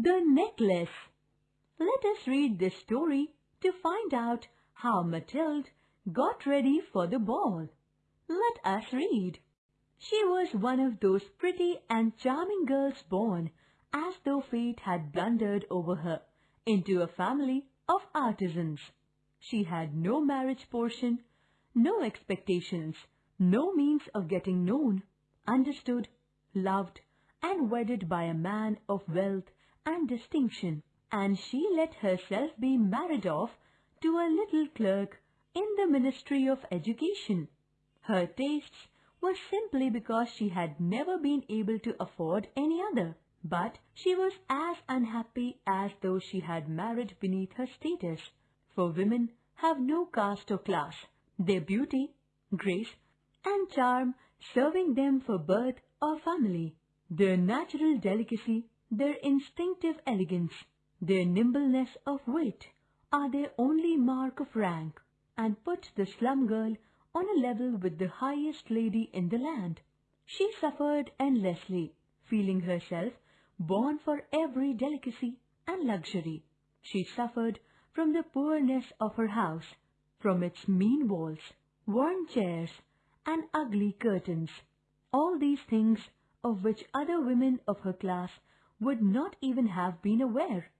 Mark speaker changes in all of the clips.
Speaker 1: The necklace. Let us read this story to find out how Mathilde got ready for the ball. Let us read. She was one of those pretty and charming girls born as though fate had blundered over her into a family of artisans. She had no marriage portion, no expectations, no means of getting known, understood, loved, and wedded by a man of wealth and distinction, and she let herself be married off to a little clerk in the Ministry of Education. Her tastes were simply because she had never been able to afford any other. But she was as unhappy as though she had married beneath her status, for women have no caste or class, their beauty, grace, and charm serving them for birth or family, their natural delicacy, their instinctive elegance, their nimbleness of wit, are their only mark of rank, and put the slum girl on a level with the highest lady in the land. She suffered endlessly, feeling herself born for every delicacy and luxury. She suffered from the poorness of her house, from its mean walls, worn chairs, and ugly curtains. All these things of which other women of her class would not even have been aware,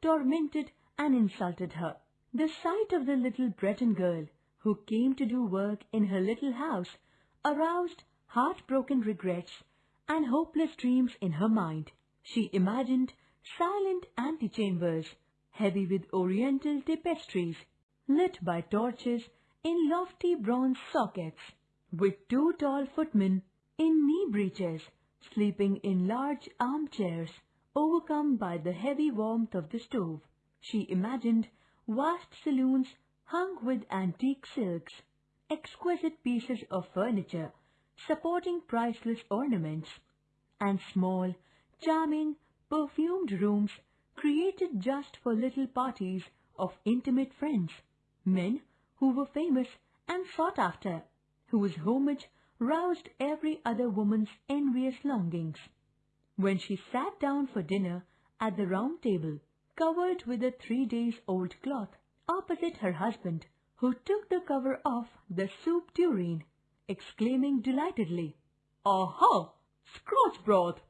Speaker 1: tormented and insulted her. The sight of the little Breton girl who came to do work in her little house aroused heartbroken regrets and hopeless dreams in her mind. She imagined silent antechambers, heavy with oriental tapestries, lit by torches in lofty bronze sockets, with two tall footmen in knee breeches, sleeping in large armchairs, overcome by the heavy warmth of the stove. She imagined vast saloons hung with antique silks, exquisite pieces of furniture supporting priceless ornaments, and small, charming, perfumed rooms created just for little parties of intimate friends, men who were famous and sought after, whose homage roused every other woman's envious longings. When she sat down for dinner at the round table, covered with a three days old cloth, opposite her husband, who took the cover off the soup tureen, exclaiming delightedly, Aha! Scotch broth!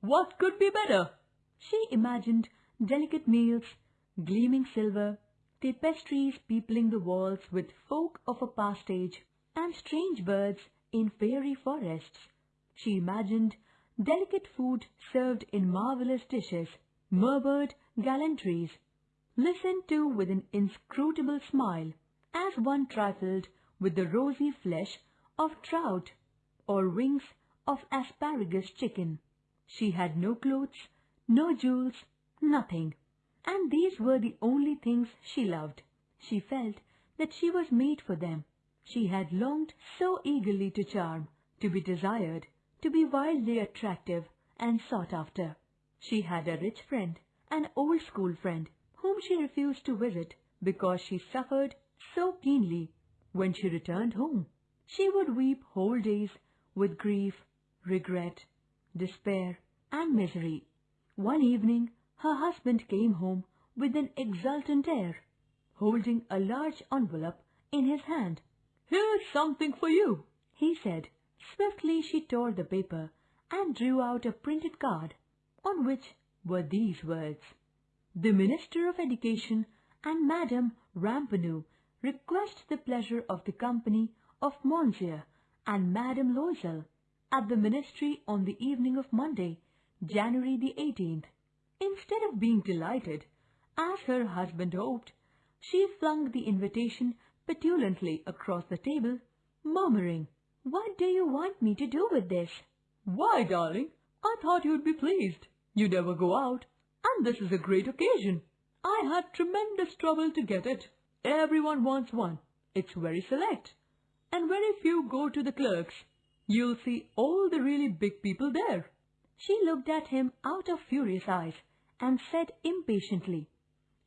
Speaker 1: What could be better? She imagined delicate meals, gleaming silver, tapestries peopling the walls with folk of a past age, and strange birds in fairy forests. She imagined delicate food served in marvelous dishes, murmured gallantries, listened to with an inscrutable smile, as one trifled with the rosy flesh of trout or wings of asparagus chicken. She had no clothes, no jewels, nothing. And these were the only things she loved. She felt that she was made for them. She had longed so eagerly to charm, to be desired, to be wildly attractive and sought after. She had a rich friend, an old school friend, whom she refused to visit because she suffered so keenly when she returned home. She would weep whole days with grief, regret, despair, and misery. One evening her husband came home with an exultant air, holding a large envelope in his hand. Here's something for you, he said. Swiftly she tore the paper and drew out a printed card on which were these words. The Minister of Education and Madame Ramponneau request the pleasure of the company of Monsieur and Madame Loisel at the Ministry on the evening of Monday, January the 18th. Instead of being delighted, as her husband hoped, she flung the invitation petulantly across the table, murmuring, What do you want me to do with this? Why, darling, I thought you'd be pleased. You never go out, and this is a great occasion. I had tremendous trouble to get it. Everyone wants one. It's very select, and very few go to the clerks. You'll see all the really big people there. She looked at him out of furious eyes and said impatiently,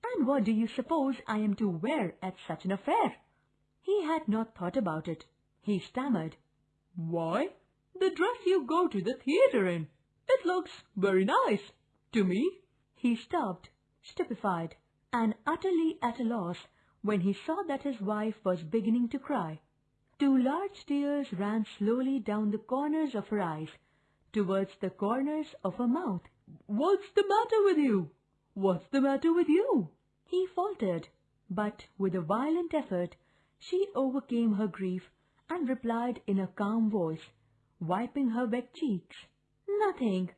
Speaker 1: And what do you suppose I am to wear at such an affair? He had not thought about it. He stammered, Why, the dress you go to the theatre in. It looks very nice. To me, He stopped, stupefied, and utterly at a loss when he saw that his wife was beginning to cry. Two large tears ran slowly down the corners of her eyes, towards the corners of her mouth. What's the matter with you? What's the matter with you? He faltered, but with a violent effort she overcame her grief and replied in a calm voice, wiping her wet cheeks. Nothing.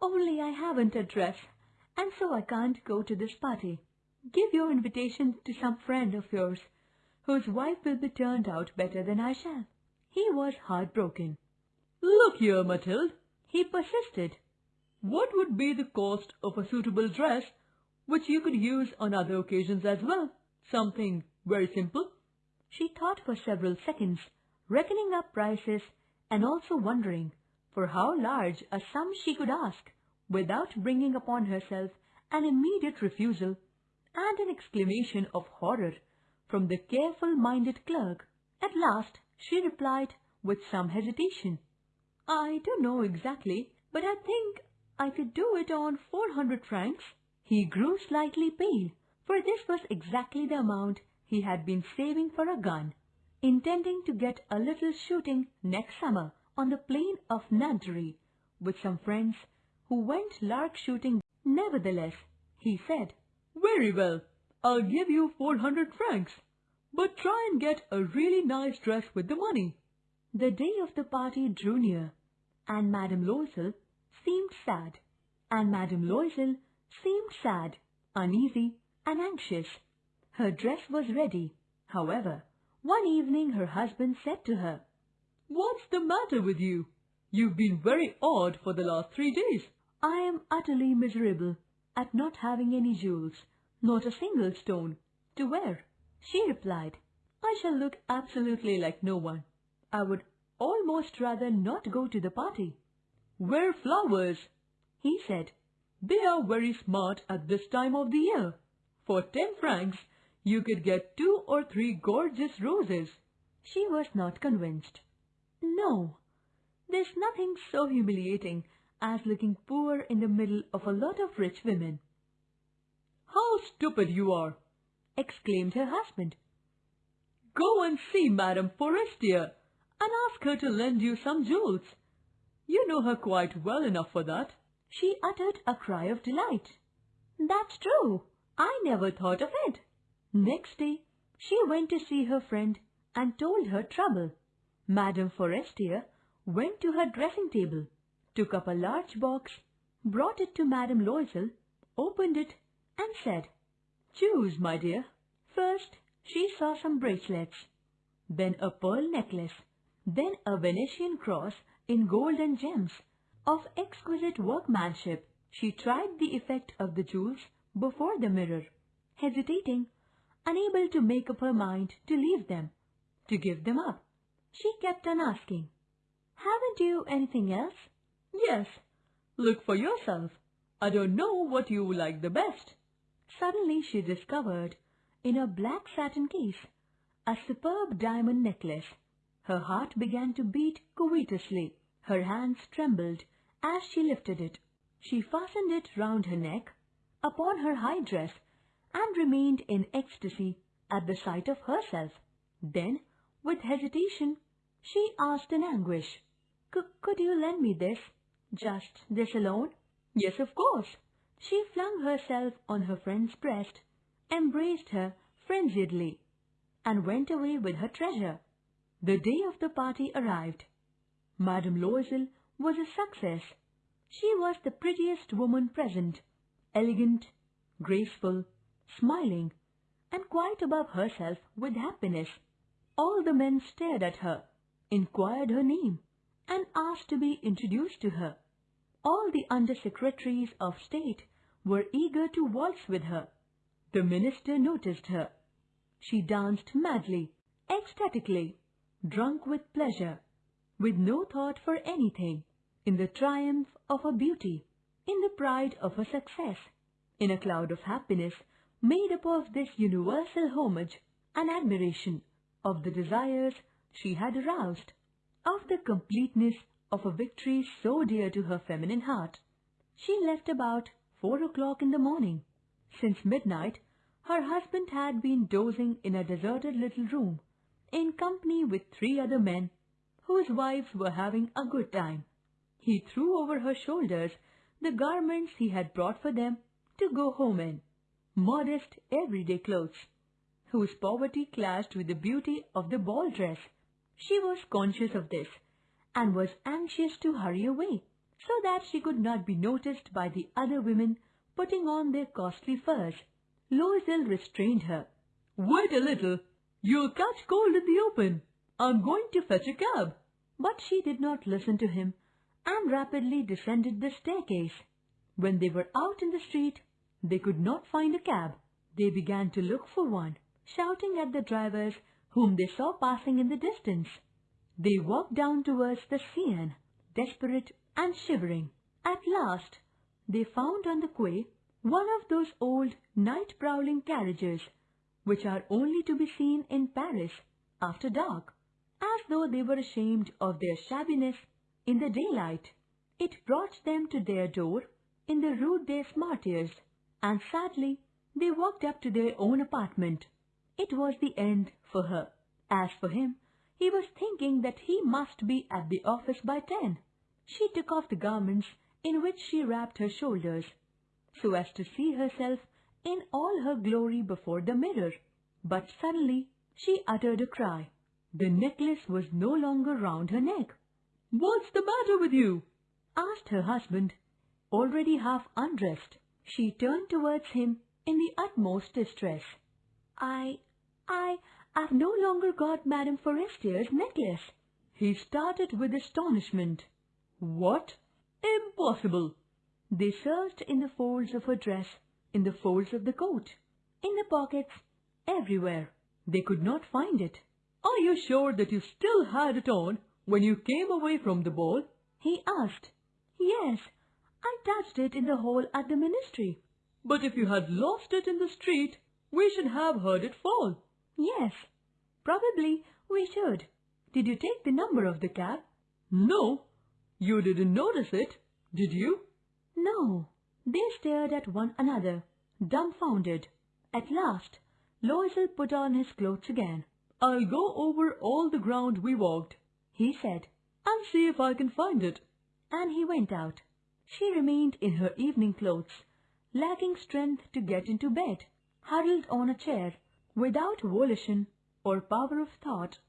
Speaker 1: Only I haven't a dress, and so I can't go to this party. Give your invitation to some friend of yours, whose wife will be turned out better than I shall. He was heartbroken. Look here, Mathilde, he persisted. What would be the cost of a suitable dress which you could use on other occasions as well? Something very simple. She thought for several seconds, reckoning up prices and also wondering for how large a sum she could ask without bringing upon herself an immediate refusal and an exclamation of horror from the careful-minded clerk. At last she replied with some hesitation. I don't know exactly, but I think I could do it on four hundred francs. He grew slightly pale, for this was exactly the amount he had been saving for a gun, intending to get a little shooting next summer on the plain of Nanterre with some friends who went lark shooting. Nevertheless, he said, Very well, I'll give you four hundred francs, but try and get a really nice dress with the money. The day of the party drew near, and Madame Loisel seemed sad, and Madame Loisel seemed sad, uneasy, and anxious. Her dress was ready. However, one evening her husband said to her, What's the matter with you? You've been very odd for the last three days. I am utterly miserable at not having any jewels, not a single stone, to wear. She replied, I shall look absolutely like no one. I would almost rather not go to the party. Wear flowers, he said. They are very smart at this time of the year. For ten francs, you could get two or three gorgeous roses. She was not convinced. No, there's nothing so humiliating as looking poor in the middle of a lot of rich women. How stupid you are! exclaimed her husband. Go and see Madame Forestier and ask her to lend you some jewels. You know her quite well enough for that. She uttered a cry of delight. That's true. I never thought of it. Next day, she went to see her friend and told her trouble. Madame Forestier went to her dressing table, took up a large box, brought it to Madame Loisel, opened it, and said, Choose, my dear. First, she saw some bracelets, then a pearl necklace, then a Venetian cross in gold and gems of exquisite workmanship. She tried the effect of the jewels before the mirror, hesitating, unable to make up her mind to leave them, to give them up. She kept on asking, Haven't you anything else? Yes. Look for yourself. I don't know what you like the best. Suddenly she discovered, in a black satin case, a superb diamond necklace. Her heart began to beat covetously. Her hands trembled as she lifted it. She fastened it round her neck, upon her high dress, and remained in ecstasy at the sight of herself. Then, with hesitation, she asked in anguish, Could you lend me this? Just this alone? Yes, of course. She flung herself on her friend's breast, embraced her frenziedly, and went away with her treasure. The day of the party arrived. Madame Loisel was a success. She was the prettiest woman present, elegant, graceful, smiling, and quite above herself with happiness. All the men stared at her, inquired her name, and asked to be introduced to her. All the under-secretaries of state were eager to waltz with her. The minister noticed her. She danced madly, ecstatically, drunk with pleasure, with no thought for anything, in the triumph of her beauty, in the pride of her success, in a cloud of happiness made up of this universal homage and admiration of the desires she had aroused, of the completeness of a victory so dear to her feminine heart. She left about four o'clock in the morning. Since midnight, her husband had been dozing in a deserted little room, in company with three other men, whose wives were having a good time. He threw over her shoulders the garments he had brought for them to go home in, modest everyday clothes, whose poverty clashed with the beauty of the ball dress. She was conscious of this, and was anxious to hurry away, so that she could not be noticed by the other women putting on their costly furs. Loisel restrained her.
Speaker 2: Wait a little. You'll catch cold in the open. I'm going to fetch a cab.
Speaker 1: But she did not listen to him and rapidly descended the staircase. When they were out in the street, they could not find a cab. They began to look for one, shouting at the drivers whom they saw passing in the distance. They walked down towards the Seine, desperate and shivering. At last, they found on the quay one of those old night-prowling carriages which are only to be seen in Paris after dark, as though they were ashamed of their shabbiness in the daylight. It brought them to their door in the Rue des Martyrs, and sadly they walked up to their own apartment. It was the end for her. As for him, he was thinking that he must be at the office by ten. She took off the garments in which she wrapped her shoulders, so as to see herself in all her glory before the mirror. But suddenly she uttered a cry. The necklace was no longer round her neck.
Speaker 2: What's the matter with you?
Speaker 1: asked her husband, already half undressed. She turned towards him in the utmost distress. I, I, I've no longer got Madame Forestier's necklace.
Speaker 2: He started with astonishment. What? Impossible!
Speaker 1: They searched in the folds of her dress, in the folds of the coat, in the pockets, everywhere. They could not find it.
Speaker 2: Are you sure that you still had it on when you came away from the ball?
Speaker 1: He asked. Yes, I touched it in the hall at the ministry.
Speaker 2: But if you had lost it in the street, we should have heard it fall.
Speaker 1: Yes, probably we should. Did you take the number of the cab?
Speaker 2: No. You didn't notice it, did you?
Speaker 1: No. They stared at one another, dumbfounded. At last, Loisel put on his clothes again.
Speaker 2: I'll go over all the ground we walked, he said, and see if I can find it.
Speaker 1: And he went out. She remained in her evening clothes, lacking strength to get into bed, huddled on a chair, without volition or power of thought.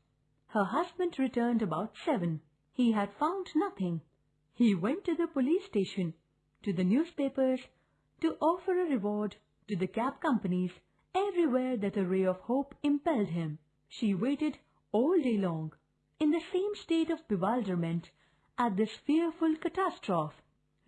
Speaker 1: Her husband returned about seven. He had found nothing. He went to the police station, to the newspapers, to offer a reward to the cab companies everywhere that a ray of hope impelled him. She waited all day long, in the same state of bewilderment at this fearful catastrophe.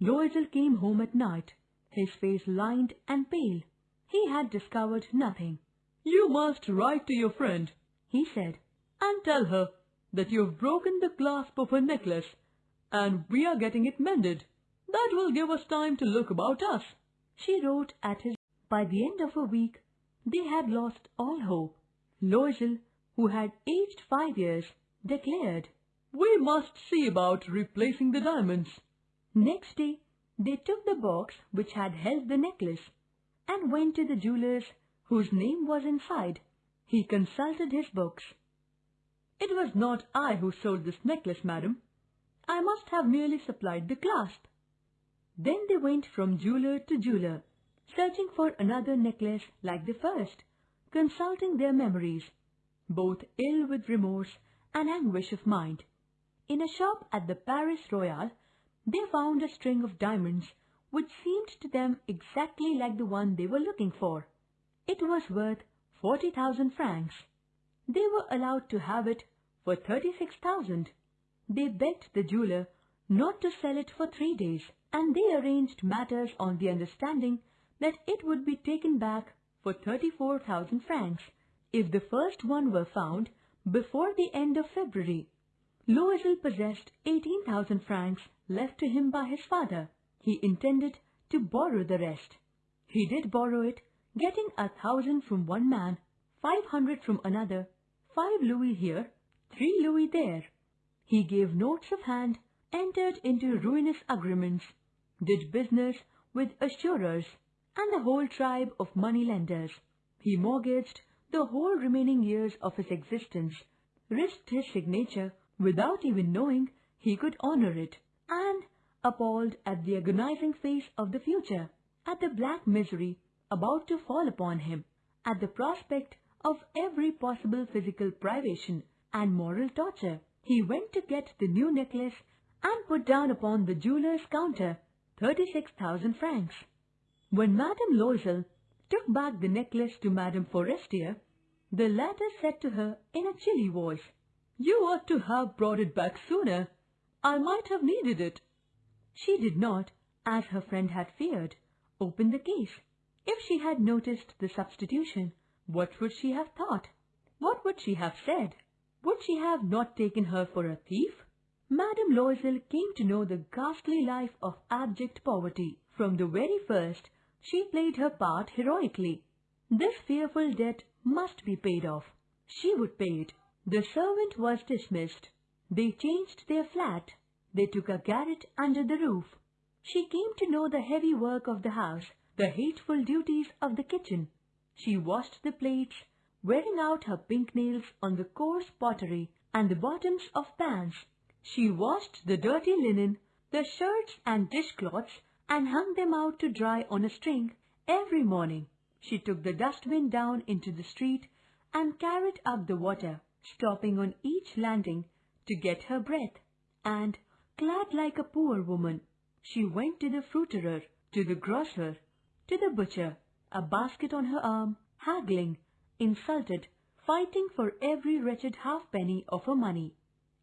Speaker 1: Loisel came home at night, his face lined and pale. He had discovered nothing.
Speaker 2: You must write to your friend,
Speaker 1: he said,
Speaker 2: and tell her that you've broken the clasp of her necklace, and we are getting it mended. That will give us time to look about us.
Speaker 1: She wrote at his. By the end of a week, they had lost all hope. Loisel, who had aged five years, declared,
Speaker 2: We must see about replacing the diamonds.
Speaker 1: Next day, they took the box which had held the necklace and went to the jeweller's whose name was inside. He consulted his books.
Speaker 2: It was not I who sold this necklace, madam. I must have merely supplied the clasp.
Speaker 1: Then they went from jeweler to jeweler, searching for another necklace like the first, consulting their memories, both ill with remorse and anguish of mind. In a shop at the Palais Royal, they found a string of diamonds which seemed to them exactly like the one they were looking for. It was worth forty thousand francs. They were allowed to have it for thirty-six thousand. They begged the jeweler not to sell it for three days, and they arranged matters on the understanding that it would be taken back for thirty-four thousand francs if the first one were found before the end of February. Loisel possessed eighteen thousand francs left to him by his father. He intended to borrow the rest. He did borrow it, getting a thousand from one man, five hundred from another, five louis here, three louis there. He gave notes of hand, entered into ruinous agreements, did business with assurers and the whole tribe of moneylenders. He mortgaged the whole remaining years of his existence, risked his signature without even knowing he could honor it, and, appalled at the agonizing face of the future, at the black misery about to fall upon him, at the prospect of every possible physical privation and moral torture, he went to get the new necklace and put down upon the jeweller's counter 36,000 francs. When Madame Loisel took back the necklace to Madame Forestier, the latter said to her in a chilly voice, You ought to have brought it back sooner. I might have needed it. She did not, as her friend had feared, open the case. If she had noticed the substitution, what would she have thought? What would she have said? Would she have not taken her for a thief? Madame Loisel came to know the ghastly life of abject poverty. From the very first, she played her part heroically. This fearful debt must be paid off. She would pay it. The servant was dismissed. They changed their flat. They took a garret under the roof. She came to know the heavy work of the house, the hateful duties of the kitchen. She washed the plates, wearing out her pink nails on the coarse pottery and the bottoms of pans. She washed the dirty linen, the shirts and dishcloths and hung them out to dry on a string every morning. She took the dustbin down into the street and carried up the water, stopping on each landing to get her breath. And, clad like a poor woman, she went to the fruiterer, to the grocer, to the butcher, a basket on her arm, haggling, insulted, fighting for every wretched halfpenny of her money.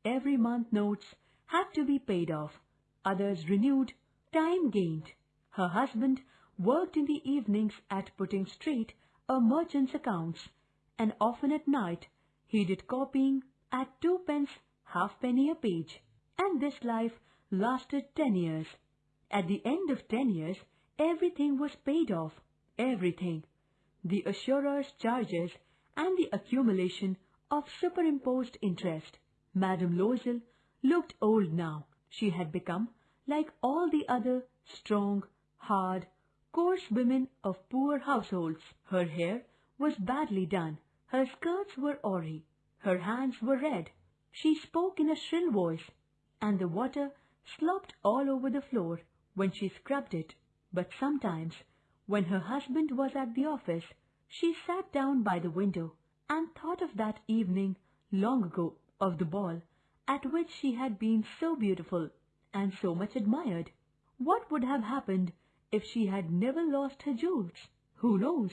Speaker 1: Every month notes had to be paid off, others renewed, time gained. Her husband worked in the evenings at putting straight a merchant's accounts, and often at night he did copying at twopence halfpenny a page. And this life lasted ten years. At the end of ten years, everything was paid off, everything. The assurer's charges and the accumulation of superimposed interest. Madame Loisel looked old now. She had become, like all the other strong, hard, coarse women of poor households. Her hair was badly done. Her skirts were awry. Her hands were red. She spoke in a shrill voice, and the water slopped all over the floor when she scrubbed it. But sometimes, when her husband was at the office, she sat down by the window and thought of that evening long ago of the ball at which she had been so beautiful and so much admired. What would have happened if she had never lost her jewels? Who knows?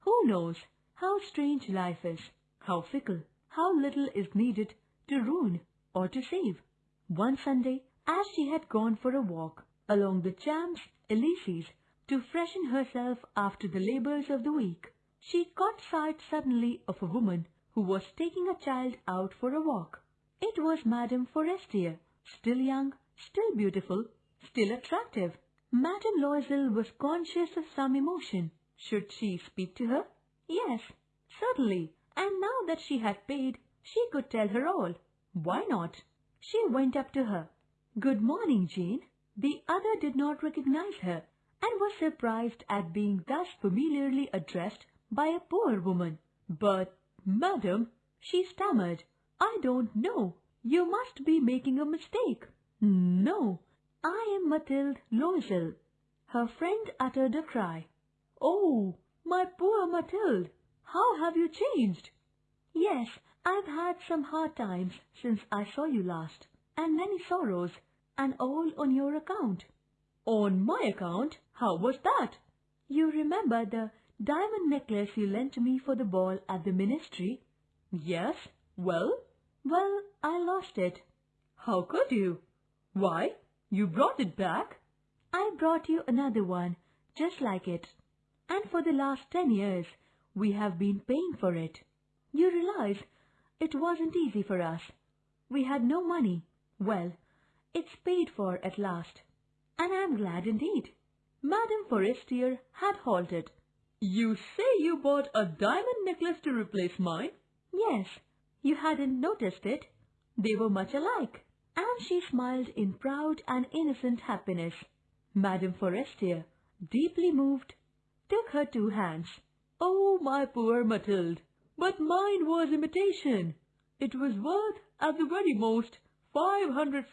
Speaker 1: Who knows how strange life is, how fickle, how little is needed to ruin or to save. One Sunday, as she had gone for a walk along the Champs Elysees to freshen herself after the labors of the week, she caught sight suddenly of a woman who was taking a child out for a walk. It was Madame Forestier, still young, still beautiful, still attractive. Madame Loisel was conscious of some emotion. Should she speak to her? Yes, certainly. And now that she had paid, she could tell her all. Why not? She went up to her. Good morning, Jane. The other did not recognize her and was surprised at being thus familiarly addressed by a poor woman. But, madam, she stammered, I don't know. You must be making a mistake. No, I am Mathilde Loisel. Her friend uttered a cry. Oh, my poor Mathilde, how have you changed? Yes, I've had some hard times since I saw you last, and many sorrows, and all on your account. On my account? How was that? You remember the diamond necklace you lent me for the ball at the ministry? Yes. Well? Well, I lost it. How could you? Why, you brought it back? I brought you another one, just like it. And for the last ten years, we have been paying for it. You realize it wasn't easy for us. We had no money. Well, it's paid for at last. And I'm glad indeed. Madame Forestier had halted. You say you bought a diamond necklace to replace mine? Yes, you hadn't noticed it. They were much alike and she smiled in proud and innocent happiness. Madame Forestier deeply moved, took her two hands.
Speaker 2: Oh, my poor Mathilde! But mine was imitation. It was worth, at the very most, five hundred